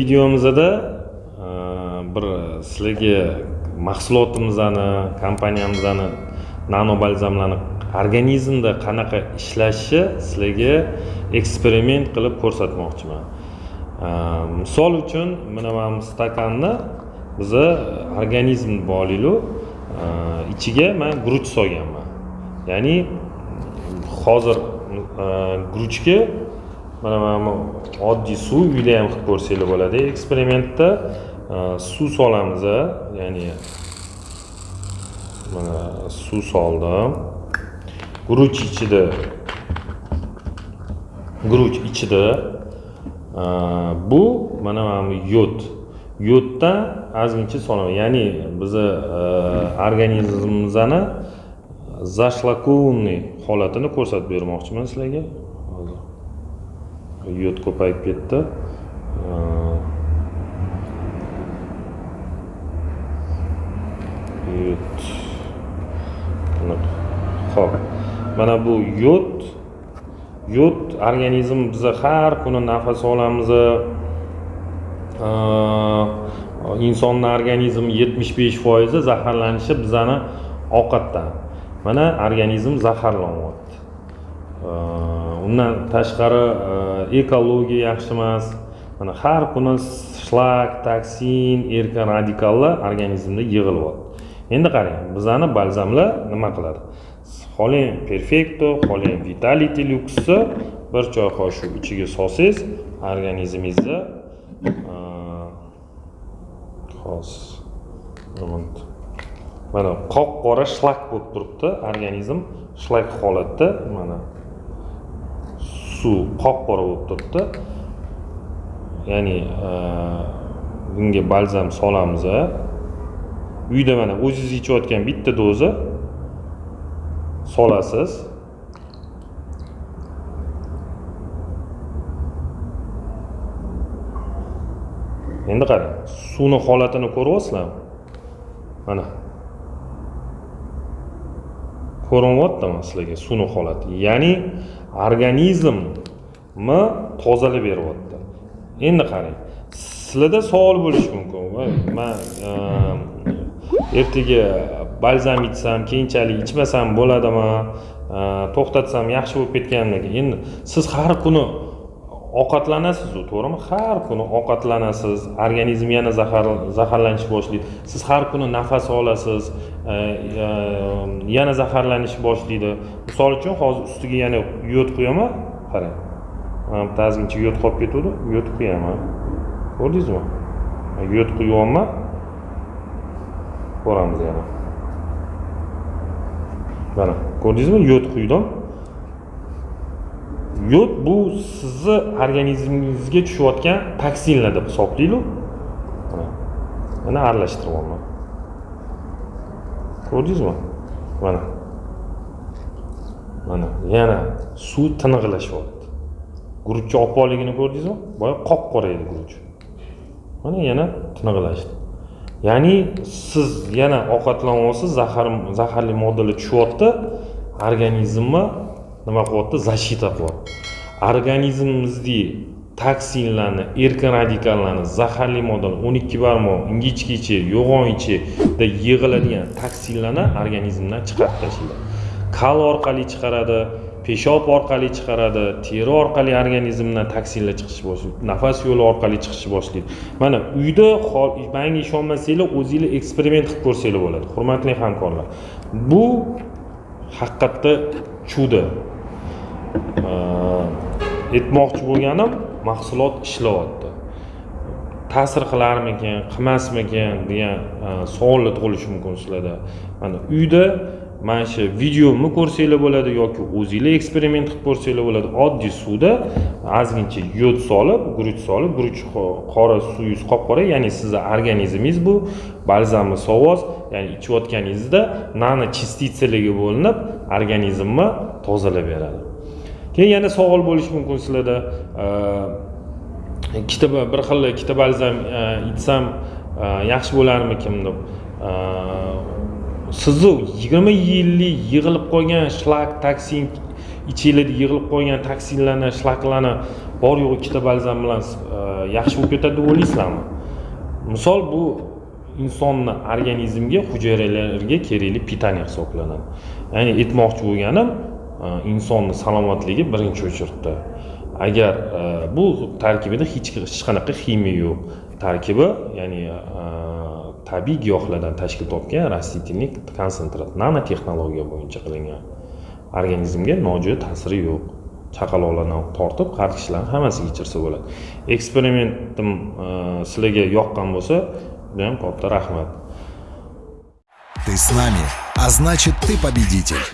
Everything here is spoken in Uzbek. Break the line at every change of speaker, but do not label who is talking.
videomizda e, bir sizlarga mahsulotimizni kompaniyamizni nano balzamlarni organizmda qanaqa ishlashi sizlarga eksperiment qilib ko'rsatmoqchiman. E, misol uchun mana mana bu stakanni biza organizm bolaylik e, ichiga man guruch solganman. Ya'ni hozir guruchga mana mana bu oddiy suv uyda ham qilib ko'rsanglar bo'ladi. Eksperimentda e, suv solamiz ya'ni mana suv soldim. Guruch ichida guruch ichida e, bu mana mana bu yod. Yoddan ozgincha solaman. Ya'ni bizni e, organizmimizni zashlakunniy holatini ko'rsatib bermoqchiman sizlarga. Yod ko'payib ketdi. Yod ho'p mana bu yod yod organizm biza har kuni nafas olamiz. Insonni organizmi yetmish besh foizi zaharlanishi bizani ovqatdan. Mana organizm zaharlanyapti undan tashqari ekologiya yaxshi emas mana har kuni shlak toksin erkin radikallar organizmda yig'ilyapti. Endi qarang bizani balzamlar nima qiladi? Xoling perfekto xoling vitality luxni bir choy qoshiq ichiga solsangiz organizmingizda hozir mana qop qora shlak bo'lib turibdi organizm shlak holatda mana suv qop qora bo'lib turibdi ya'ni bunga balzam solamiz uyda mana o'zingiz ichayotgan bitta doza solasiz endi qarang suvni holatini ko'ryapsizlarmi mana ko'rinyaptimi sizlarga suvni holati ya'ni organizmni tozalab beryapti. Endi qarang sizlarda savol bo'lishi mumkin. Voy man ehm, ertaga balzam ichsam keyinchalik ichmasam bo'ladimi? Ehm, to'xtatsam yaxshi bo'lib ketganmikin endi siz har kuni ovqatlanasizu to'g'rimi? Har kuni ovqatlanasiz organizm yana zahar zaharlanishni boshlaydi. Siz har kuni nafas olasiz e, e, yana zaharlanish boshlaydi. Misol uchun hozir ustiga yana yod quyaman qarang. Mana bitta ozgincha yod qolib ketuvdi yod quyaman ko'rdingizmi? Yod quyapman ko'ramiz yana. Mana ko'rdingizmi? Yod quydim yod bu sizni organizmingizga tushayotgan toksinlar deb hisoblaylik mana aralashtiryapman ko'rdingizmi? Mana. Mana yana suv tiniqlashyapti guruchni oppoqligini ko'rdingizmi? Boya qop qora edi guruch. Mana yana tiniqlashdi ya'ni siz yana ovqatlanyapsiz zahar zaharli moddalar tushyapti. Organizmni nima qilyapti защита qilyapti organizmimizdagi toksinlarni erkin radikallarni zaharli moddani o'n ikki barmoq ingichka ichi yo'g'on ichida yig'iladigan toksinlarni organizmdan chiqarib tashlaydi. Kal orqali chiqaradi peshob orqali chiqaradi teri orqali organizmdan toksinlar chiqishni boshlaydi nafas yo'li orqali chiqishni boshlaydi. Mana uyda manga ishonmasanglar o'zinglar eksperiment qilib ko'rsanglar bo'ladi hurmatli hamkorlar. Bu haqiqatda chudo aytmoqchi bo'lganim mahsulot ishlayapti ta'sir qilarmikin qilmasmikin degan savollar tug'ilishi mumkin sizlarda. Mana uyda mana shu videomni ko'rsanglar bo'ladi yoki o'zinglar eksperiment qilib ko'rsanglar bo'ladi. Oddiy suvda ozgincha yod solib guruch solib guruch qora suyingiz qop qora ya'ni sizni organizmingiz bu balzamni sovoz ya'ni ichayotganingizda nano частицаларga bo'linib organizmni tozalab beradi. Keyin yana savol bo'lishi mumkin sizlarda. Ikkita bir xil ikkita balzam ichsam yaxshi bo'larmikin deb? Sizni yigirma yillik yig'ilib qolgan shlak toksin ichinglarda yig'ilib qolgan toksinlarni shlaklarni bor yo'q ikkita balzam bilan yaxshi bo'lib ketadi deb o'ylaysizlarmi misol bu insonni organizmga hujayralarga kerakli питание hisoblanadi. Ya'ni aytmoqchi bo'lganim E, insonni salomatligi birinchi o'chirda agar e, bu tarkibida hech qanaqa ximiya yo'q. Tarkibi ya'ni e, tabiiy giyohlardan tashkil topgan rastительный konsentrat nanotexnologiya bo'yicha qilingan. Organizmga nojo'ya ta'siri yo'q. Chaqaloqlardan tortib qarishlarni hammasiga ichirsa bo'ladi. Eksperimentim sizlarga yoqqan bo'lsa judayam katta rahmat.
Ты с нами, а значит ты победитель.